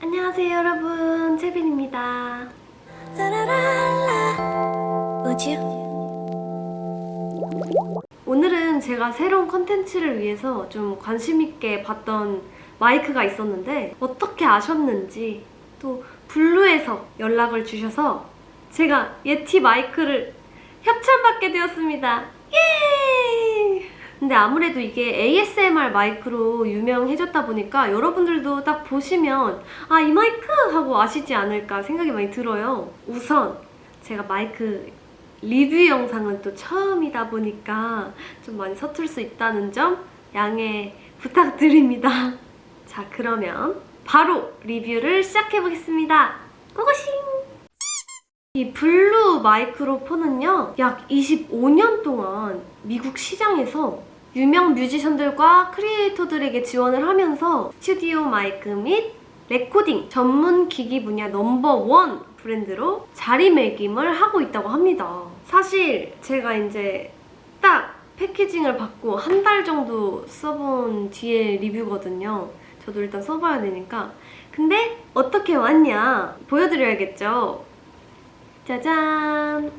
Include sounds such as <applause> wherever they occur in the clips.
안녕하세요 여러분. 채빈입니다. 오늘은 제가 새로운 컨텐츠를 위해서 좀 관심있게 봤던 마이크가 있었는데 어떻게 아셨는지 또 Blue에서 연락을 주셔서 제가 Yeti 마이크를 협찬받게 되었습니다. 예! 근데 아무래도 이게 ASMR 마이크로 유명해졌다 보니까 여러분들도 딱 보시면 아 이 마이크 하고 아시지 않을까 생각이 많이 들어요. 우선 제가 마이크 리뷰 영상은 또 처음이다 보니까 좀 많이 서툴 수 있다는 점 양해 부탁드립니다. <laughs> 자 그러면 바로 리뷰를 시작해 보겠습니다. 고고싱! 이 Blue Microphone은요 약 25년 동안 미국 시장에서 유명 뮤지션들과 크리에이터들에게 지원을 하면서 스튜디오 마이크 및 레코딩 전문 기기 분야 넘버원 브랜드로 자리매김을 하고 있다고 합니다. 사실 제가 이제 딱 packaging을 받고 한 달 정도 써본 뒤에 리뷰거든요. 저도 일단 써봐야 되니까. 근데 어떻게 왔냐 보여드려야겠죠. 짜잔!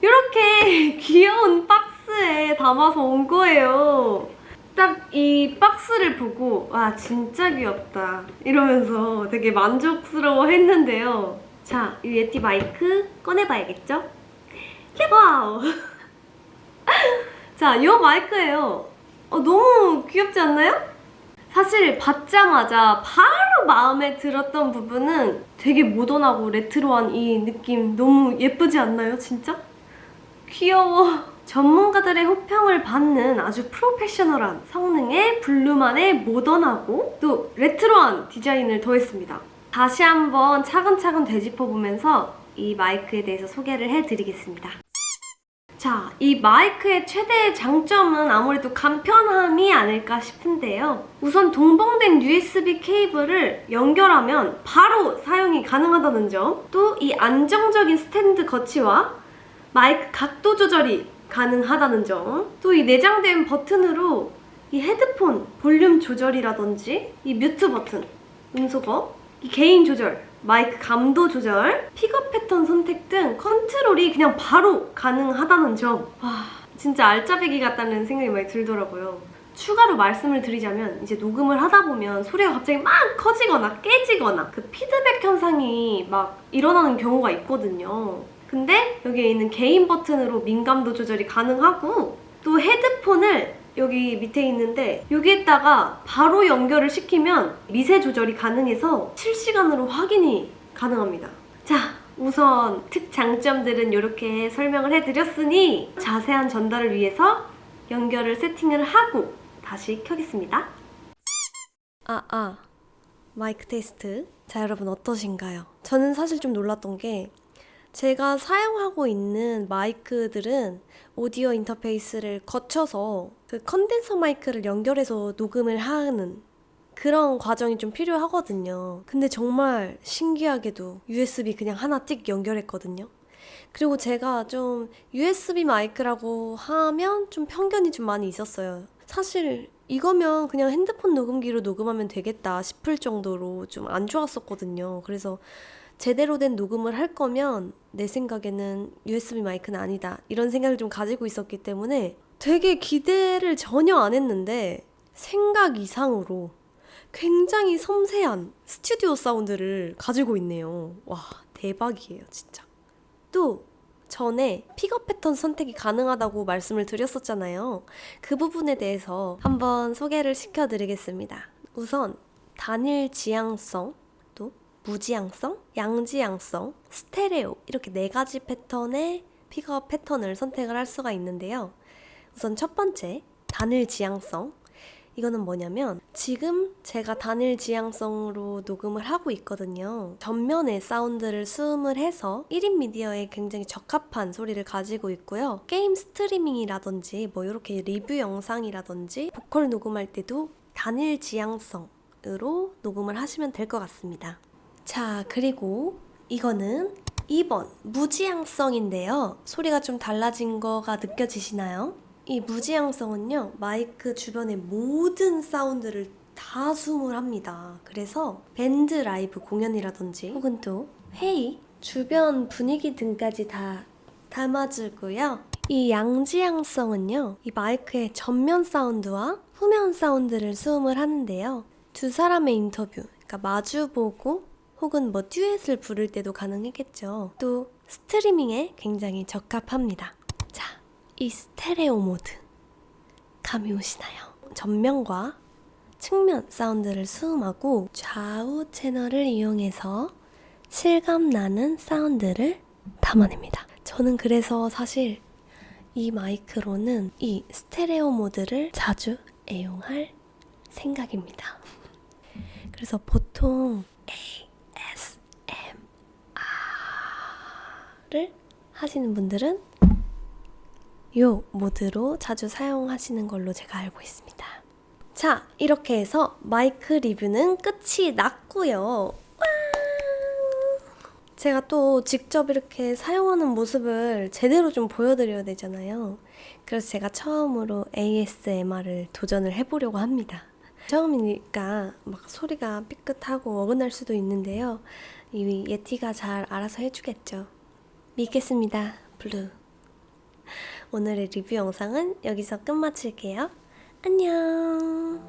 이렇게 <laughs> 귀여운 박스 에 담아서 온 거예요. 딱 이 박스를 보고 와 진짜 귀엽다 이러면서 되게 만족스러워 했는데요. 자, 이 예티 마이크 꺼내봐야겠죠? 와우! <laughs> 자, 이 마이크예요. 어, 너무 귀엽지 않나요? 사실 받자마자 바로 마음에 들었던 부분은 되게 모던하고 레트로한 이 느낌 너무 예쁘지 않나요, 진짜? 귀여워. 전문가들의 호평을 받는 아주 프로페셔널한 성능의 블루만의 모던하고 또 레트로한 디자인을 더했습니다. 다시 한번 차근차근 되짚어보면서 이 마이크에 대해서 소개를 해드리겠습니다. 자, 이 마이크의 최대 장점은 아무래도 간편함이 아닐까 싶은데요. 우선 동봉된 USB 케이블을 연결하면 바로 사용이 가능하다는 점, 또 이 안정적인 스탠드 거치와 마이크 각도 조절이 가능하다는 점, 또 이 내장된 버튼으로 이 헤드폰 볼륨 조절이라든지 이 mute 버튼, 음소거, 이 gain 조절, 마이크 감도 조절, 픽업 패턴 선택 등 컨트롤이 그냥 바로 가능하다는 점. 와, 진짜 알짜배기 같다는 생각이 많이 들더라고요. 추가로 말씀을 드리자면 이제 녹음을 하다 보면 소리가 갑자기 막 커지거나 깨지거나 그 피드백 현상이 막 일어나는 경우가 있거든요. 근데 여기에 있는 개인 버튼으로 민감도 조절이 가능하고 또 헤드폰을 여기 밑에 있는데 여기에다가 바로 연결을 시키면 미세 조절이 가능해서 실시간으로 확인이 가능합니다. 자, 우선 특장점들은 이렇게 설명을 해드렸으니 자세한 전달을 위해서 연결을 세팅을 하고 다시 켜겠습니다. 아, 아. 마이크 테스트. 자, 여러분 어떠신가요? 저는 사실 좀 놀랐던 게 제가 사용하고 있는 마이크들은 오디오 인터페이스를 거쳐서 그 컨덴서 마이크를 연결해서 녹음을 하는 그런 과정이 좀 필요하거든요. 근데 정말 신기하게도 USB 그냥 하나 띡 연결했거든요. 그리고 제가 좀 USB 마이크라고 하면 좀 편견이 좀 많이 있었어요. 사실 이거면 그냥 핸드폰 녹음기로 녹음하면 되겠다 싶을 정도로 좀 안 좋았었거든요. 그래서 제대로 된 녹음을 할 거면 내 생각에는 USB 마이크는 아니다. 이런 생각을 좀 가지고 있었기 때문에 되게 기대를 전혀 안 했는데 생각 이상으로 굉장히 섬세한 스튜디오 사운드를 가지고 있네요. 와, 대박이에요, 진짜. 또 전에 픽업 패턴 선택이 가능하다고 말씀을 드렸었잖아요. 그 부분에 대해서 한번 소개를 시켜드리겠습니다. 우선 단일 지향성, 또 무지향성, 양지향성, 스테레오 이렇게 네 가지 패턴의 픽업 패턴을 선택을 할 수가 있는데요. 우선 첫 번째, 단일 지향성. 이거는 뭐냐면 지금 제가 단일 지향성으로 녹음을 하고 있거든요. 전면에 사운드를 수음을 해서 1인 미디어에 굉장히 적합한 소리를 가지고 있고요. 게임 스트리밍이라든지 뭐 이렇게 리뷰 영상이라든지 보컬 녹음할 때도 단일 지향성으로 녹음을 하시면 될 것 같습니다. 자, 그리고 이거는 2번 무지향성인데요. 소리가 좀 달라진 거가 느껴지시나요? 이 무지향성은요 마이크 주변의 모든 사운드를 다 수음을 합니다. 그래서 밴드 라이브 공연이라든지 혹은 또 회의, 주변 분위기 등까지 다 담아주고요. 이 양지향성은요, 이 마이크의 전면 사운드와 후면 사운드를 수음을 하는데요. 두 사람의 인터뷰, 그러니까 마주보고 혹은 뭐 듀엣을 부를 때도 가능했겠죠. 또 스트리밍에 굉장히 적합합니다. 자, 이 스테레오 모드 감이 오시나요? 전면과 측면 사운드를 수음하고 좌우 채널을 이용해서 실감 나는 사운드를 담아냅니다. 저는 그래서 사실 이 마이크로는 이 스테레오 모드를 자주 애용할 생각입니다. 그래서 보통 ASMR을 하시는 분들은 이 모드로 자주 사용하시는 걸로 제가 알고 있습니다. 자, 이렇게 해서 마이크 리뷰는 끝이 났고요. 와! 제가 또 직접 이렇게 사용하는 모습을 제대로 좀 보여드려야 되잖아요. 그래서 제가 처음으로 ASMR을 도전을 해보려고 합니다. 처음이니까 막 소리가 삐끗하고 어긋날 수도 있는데요. 이 예티가 잘 알아서 해주겠죠. 믿겠습니다. 블루 오늘의 리뷰 영상은 여기서 끝마칠게요. 안녕